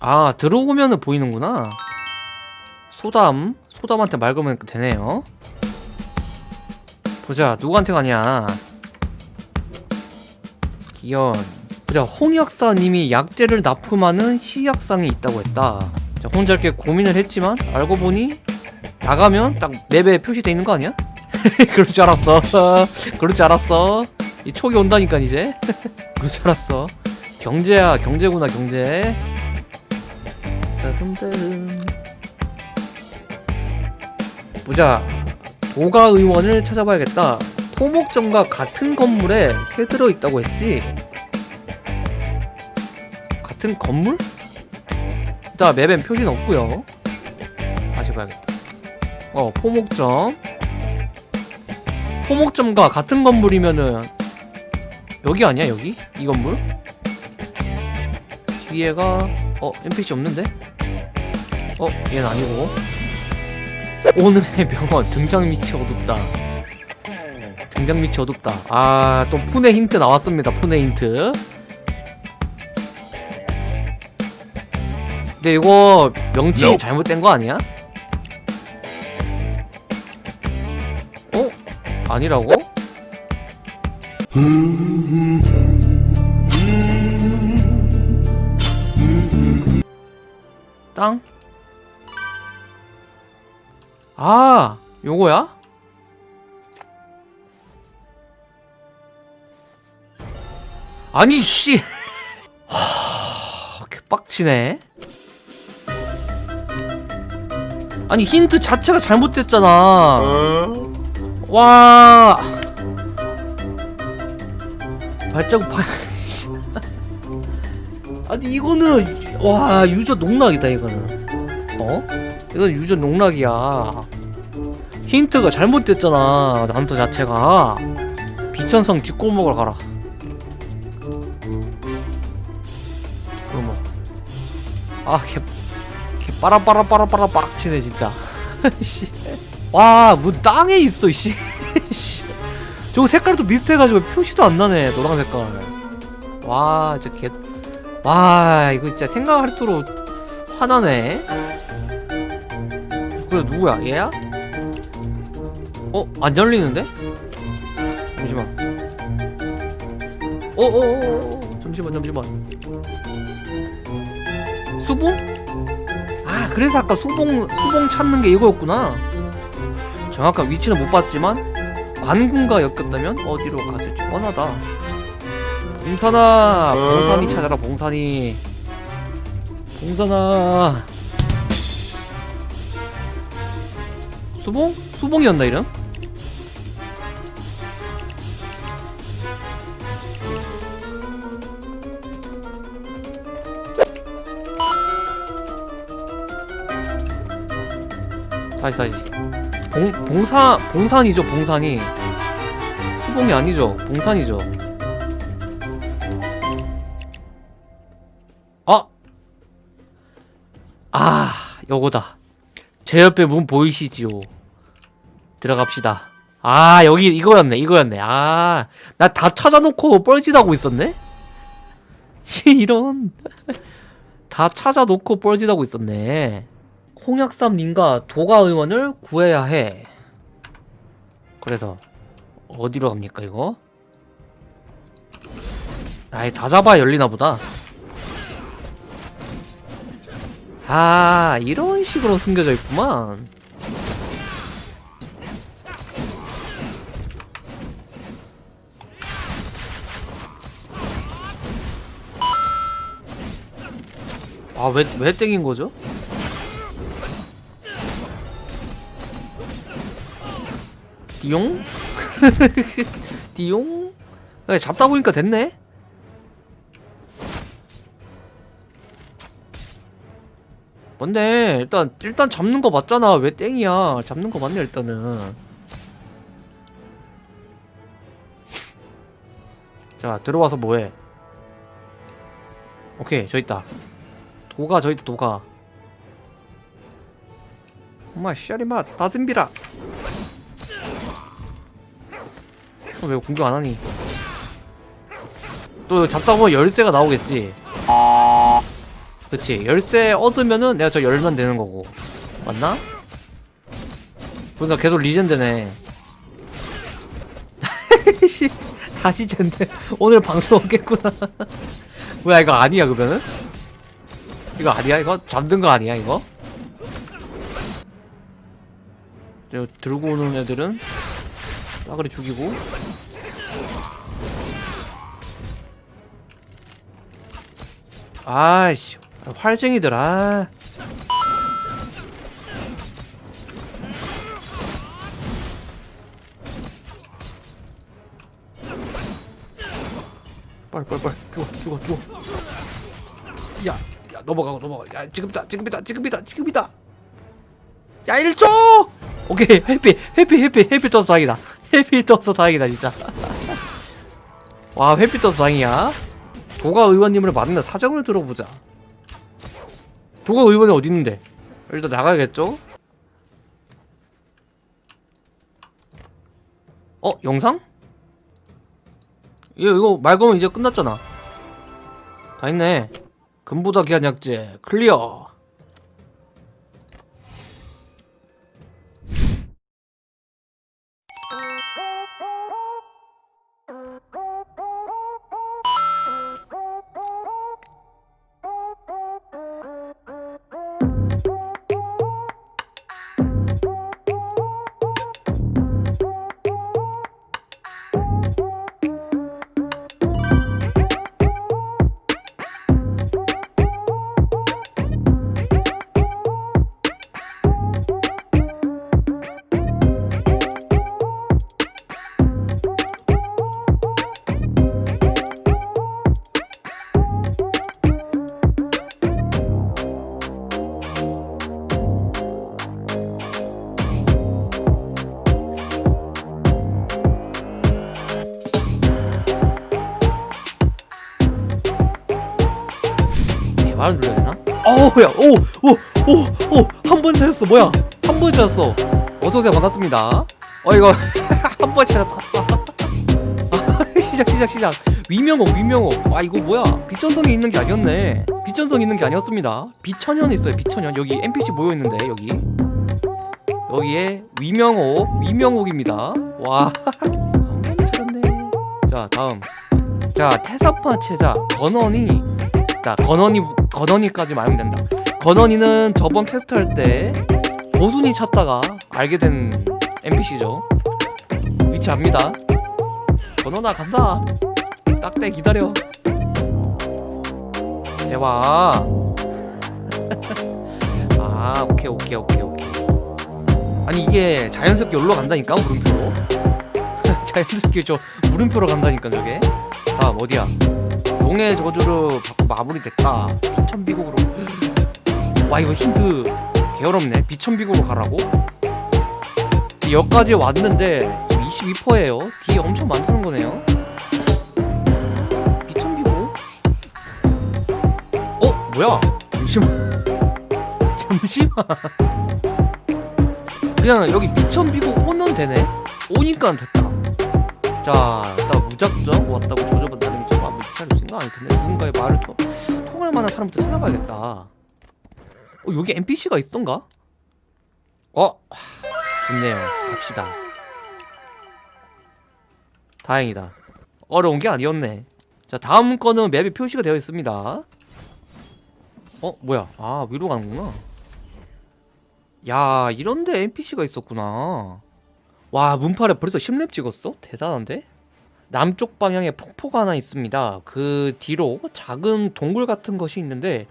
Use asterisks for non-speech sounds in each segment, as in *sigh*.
아 들어오면은 보이는구나. 소담 소담한테 말 걸면 되네요. 보자 누구한테 가냐? 기현. 보자 홍역사님이 약재를 납품하는 시약상이 있다고 했다. 자, 혼자 이렇게 고민을 했지만 알고 보니 나가면 딱 맵에 표시돼 있는 거 아니야? *laughs* 그럴 줄 알았어. *laughs* 그럴 줄 알았어. 이 촉이 온다니까 이제. *laughs* 그럴 줄 알았어. 경제야 경제구나 경제. 따 듬따듬. 보자 도가 의원을 찾아봐야겠다 토목점과 같은 건물에 새 들어있다고 했지 같은 건물? 일단 맵엔 표시는 없고요 다시 봐야겠다 어 포목점 포목점과 같은 건물이면은 여기 아니야 여기? 이 건물? 뒤에가 어 NPC 없는데? 어 얘는 아니고 오늘의 병원 등장 밑이 어둡다 등장 밑이 어둡다 아또 푼의 힌트 나왔습니다 푼의 힌트 근데 이거 명칭이 Nope. 잘못된 거 아니야? 어? 아니라고? 땅? 아, 요거야? 아니 씨. *laughs* 하, 개빡치네. 아니 힌트 자체가 잘못됐잖아. 와. 발자국 파. *laughs* 아니 이거는 와 유저 농락이다 이거는. 어? 이건 유저 농락이야. 힌트가 잘못됐잖아 난서 자체가. 비천성 뒷골목을 가라. 그럼 뭐. 아 개. 개 빠라빠라빠라빠라 빡치네 진짜. *laughs* 씨. 와, 뭐 땅에 있어, 씨. *laughs* 씨. 저거 색깔도 비슷해가지고 표시도 안 나네, 노란 색깔. 와, 진짜 개. 와, 이거 진짜 생각할수록 화나네. 그래, 누구야? 얘야? 어, 안 열리는데? 잠시만. 어, 어, 어, 어, 어. 잠시만, 잠시만. 수봉? 아, 그래서 아까 수봉, 수봉 찾는 게 이거였구나. 정확한 위치는 못 봤지만 관군과 엮였다면 어디로 갔을지 뻔하다. 봉산아, 봉산이 찾아라, 봉산이. 봉산아. 수봉? 수봉이었나 이름? 다시 다시. 봉 봉사 봉산이죠 봉산이 수봉이 아니죠 봉산이죠 아! 아 요거다 제 옆에 문 보이시지요 들어갑시다 아 여기 이거였네 이거였네 아 나 다 찾아놓고 뻘짓하고 있었네 *laughs* 이런 *laughs* 다 찾아놓고 뻘짓하고 있었네 홍약삼님과 도가 의원을 구해야 해. 그래서 어디로 갑니까 이거? 아예 다 잡아 열리나 보다. 아 이런 식으로 숨겨져 있구만. 아 왜 왜 땡긴 거죠? 띠용? *laughs* 띠용? 야, 잡다 보니까 됐네? 뭔데 일단 일단 잡는 거 맞잖아 왜 땡이야 잡는 거 맞네 일단은 자 들어와서 뭐해 오케이 저 있다 도가 저 있다 도가 엄마 씨알이마 다듬비라 어, 왜 공격 안 하니? 또 잡다 보면 열쇠가 나오겠지. 그치 열쇠 얻으면은 내가 저 열면 되는 거고 맞나? 그러니까 계속 리젠드네 씨, *laughs* 다시 젠데 오늘 방송 없겠구나 *laughs* 뭐야 이거 아니야 그러면은? 이거 아니야 이거? 잠든 거 아니야 이거? 저 들고 오는 애들은 싸그리 죽이고 아이씨 활쟁이들 아 넘어가고 넘어가 야 지금이다 지금이다 지금이다 지금이다. 야 1초! 오케이 해피 해피 해피 해피 떠서 다행이다. *laughs* 해피 떠서 다행이다 진짜. *laughs* 와 해피 떠서 다행이야. 도가 의원님을 만나 사정을 들어보자. 도가 의원이 어디 있는데? 일단 나가야겠죠? 어 영상? 이거 이거 말 거면 이제 끝났잖아. 다 있네 금보다 귀한 약재 클리어 말을 눌러야 되나? 어우야 오오오오한 번 찾았어. 뭐야? 한 번 찾았어. 어서오세요. 반갑습니다. 어 이거 *laughs* 한 번 찾았다. 아, *laughs* 시작 시작 시작. 위명옥 위명옥. 아 이거 뭐야? 빛전성이 있는 게 아니었네. 빛전성이 있는 게 아니었습니다. 빛천연 있어요 빛천연. 여기 NPC 모여있는데 여기. 여기에 위명옥 위명옥입니다. 와 한 *laughs* 번 찾았네. 자 다음. 자 태사파 체자. 건원이 자 건원이 건원이까지 말하면 된다. 건원이는 저번 캐스트 할 때 보순이 찾다가 알게 된 NPC죠. 위치 압니다. 건원아 간다. 딱대 기다려. 대박 *laughs* 아 오케이 오케이 오케이 오케이. 아니 이게 자연스럽게 올라 간다니까 물음표로? *laughs* 자연스럽게 저 물음표로 간다니까 저게. 다음 어디야 용의 저주로 받고 마무리됐다. 비천비곡으로. 와 이거 힌트 개어렵네. 비천비곡으로 가라고? 여기까지 왔는데 지금 22%예요. 뒤에 엄청 많다는 거네요. 비천비곡? 어? 뭐야? 잠시만. *laughs* 잠시만. 그냥 여기 비천비곡 오면 되네. 오니까 됐다. 자 일단 무작정 왔다고 좀 생각 아닐 텐데 누군가의 말을 좀 통할 만한 사람부터 찾아봐야겠다. 어 여기 NPC가 있던가? 어? 좋네요. 갑시다. 다행이다. 어려운 게 아니었네. 자 다음 거는 맵에 표시가 되어 있습니다. 어 뭐야? 아 위로 가는구나. 야 이런데 NPC가 있었구나. 와 문팔에 벌써 10렙 찍었어? 대단한데? 남쪽 방향에 폭포가 하나 있습니다. 그 뒤로 작은 동굴 같은 것이 있는데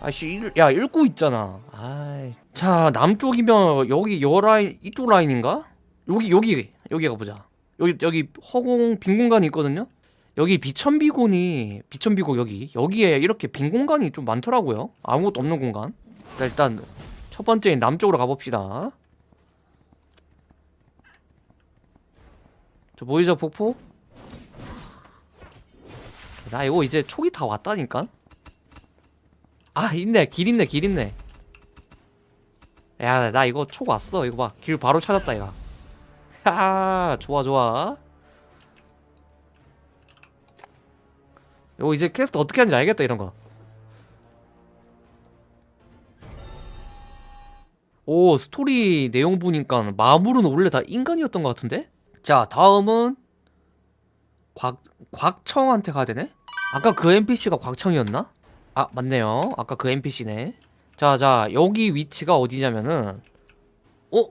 아씨 일- 야 읽고 있잖아. 아이 자 남쪽이면 여기 여 라인 이쪽 라인인가? 여기 여기 여기 가보자. 여기 여기 허공 빈 공간이 있거든요? 여기 비천비곤이 비천비곤 여기 여기에 이렇게 빈 공간이 좀 많더라고요. 아무것도 없는 공간. 자, 일단 첫 번째인 남쪽으로 가봅시다. 저 보이죠 폭포? 나 이거 이제 초기 다 왔다니까? 아 있네. 길 있네 길 있네. 야 나 이거 촉 왔어. 이거 봐 길 바로 찾았다 이거 *laughs* 하 좋아 좋아. 이거 이제 캐스트 어떻게 하는지 알겠다 이런거. 오 스토리 내용 보니까 마물은 원래 다 인간이었던 것 같은데? 자 다음은 곽, 곽청한테 가야 되네? 아까 그 NPC가 곽청이었나? 아 맞네요 아까 그 NPC네 자자 여기 위치가 어디냐면은 어?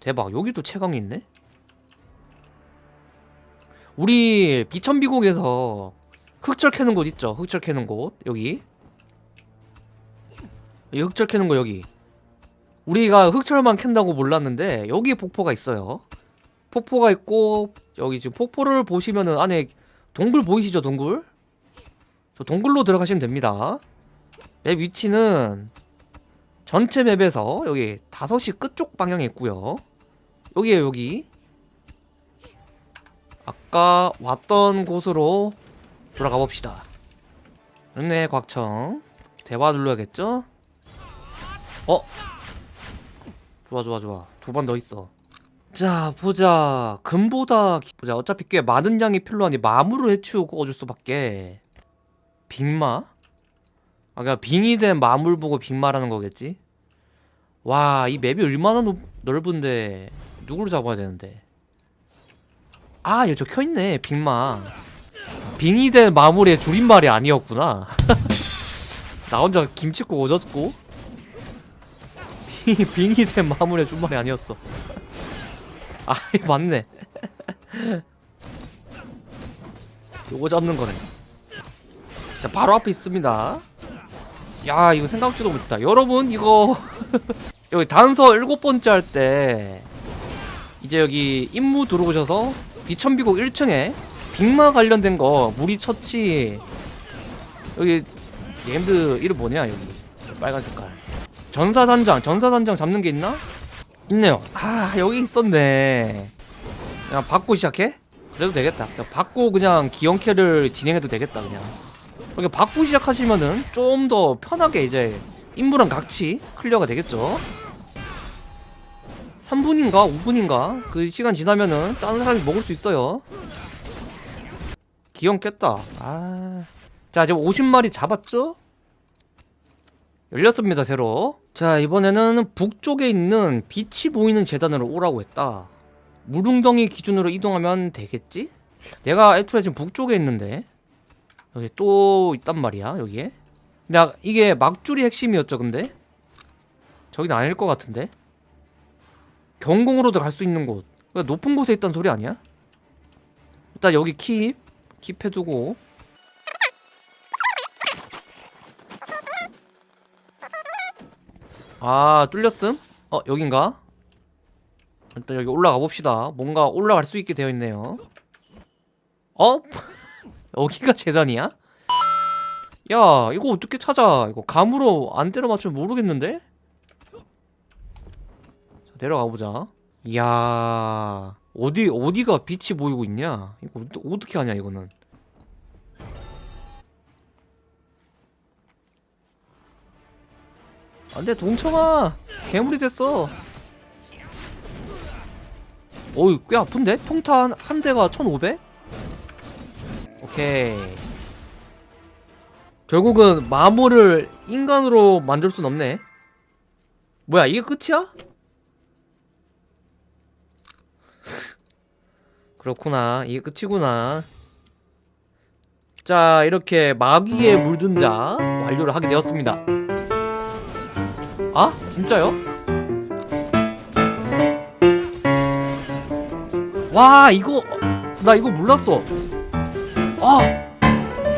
대박 여기도 채광이 있네? 우리 비천비곡에서 흑철 캐는 곳 있죠 흑철 캐는 곳 여기 여기 흑철 캐는 거 여기 우리가 흑철만 캔다고 몰랐는데 여기 폭포가 있어요 폭포가 있고 여기 지금 폭포를 보시면은 안에 동굴 보이시죠 동굴? 저 동굴로 들어가시면 됩니다. 맵 위치는 전체 맵에서 여기 5시 끝쪽 방향에 있고요. 여기에요 여기 아까 왔던 곳으로 돌아가 봅시다. 네 곽청. 대화 눌러야겠죠? 어? 좋아 좋아 좋아. 두 번 더 있어. 자 보자. 금보다 기- 보자. 어차피 꽤 많은 양이 필요하니 마물을 해치우고 얻을 수밖에 빅마? 아 그니까 빙이 된 마물 보고 빅마라는 거겠지? 와 이 맵이 얼마나 넓, 넓은데 누구를 잡아야 되는데? 아 여기 저 켜있네 빅마. 빙이 된 마물의 줄임말이 아니었구나. *laughs* 나 혼자 김치국 오졌고. 빙이, 빙이 된 마물의 줄임말이 아니었어. 아 *laughs* 맞네. *laughs* 요거 잡는 거네 자 바로 앞에 있습니다. 야 이거 생각지도 못했다. 여러분 이거 *laughs* 여기 단서 일곱 번째 할 때 이제 여기 임무 들어오셔서 비천비곡 1층에 빅마 관련된 거 무리 처치 여기 named 이름 뭐냐 여기? 빨간 색깔. 전사단장 전사단장 잡는 게 있나? 있네요. 아 여기 있었네. 그냥 받고 시작해? 그래도 되겠다. 자, 받고 그냥 기영캐를 진행해도 되겠다 그냥 이렇게 받고 시작하시면은 좀 더 편하게 이제 임무랑 같이 클리어가 되겠죠. 3분인가 5분인가 그 시간 지나면은 다른 사람이 먹을 수 있어요. 기영 깼다. 아... 자 지금 50마리 잡았죠? 열렸습니다 새로. 자 이번에는 북쪽에 있는 빛이 보이는 재단으로 오라고 했다. 무릉덩이 기준으로 이동하면 되겠지? 내가 애초에 지금 북쪽에 있는데 여기 또 있단 말이야 여기에 근데 아- 이게 막줄이 핵심이었죠 근데? 저긴 아닐 것 같은데? 경공으로도 갈 수 있는 곳 그러니까 높은 곳에 있다는 소리 아니야? 일단 여기 킵 킵 해두고 아 뚫렸음? 어 여긴가? 일단 여기 올라가 봅시다 뭔가 올라갈 수 있게 되어 있네요 어? 여기가 재단이야? 야 이거 어떻게 찾아 이거 감으로 안 때려 맞추면 모르겠는데? 자 내려가 보자 이야 어디 어디가 빛이 보이고 있냐 이거 어떻게 하냐 이거는 안돼 동청아 괴물이 됐어 어이 꽤 아픈데? 평탄 한 대가 1500? 오케이 결국은 마모를 인간으로 만들 순 없네 뭐야 이게 끝이야? *laughs* 그렇구나 이게 끝이구나 자 이렇게 마귀에 물든 자 완료를 하게 되었습니다 아? 진짜요? 와 이거 나 이거 몰랐어 아!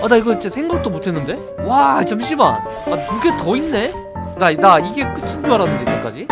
아나 이거 진짜 생각도 못했는데? 와 잠시만 아 두 개 더 있네? 나, 나 이게 끝인 줄 알았는데 이때까지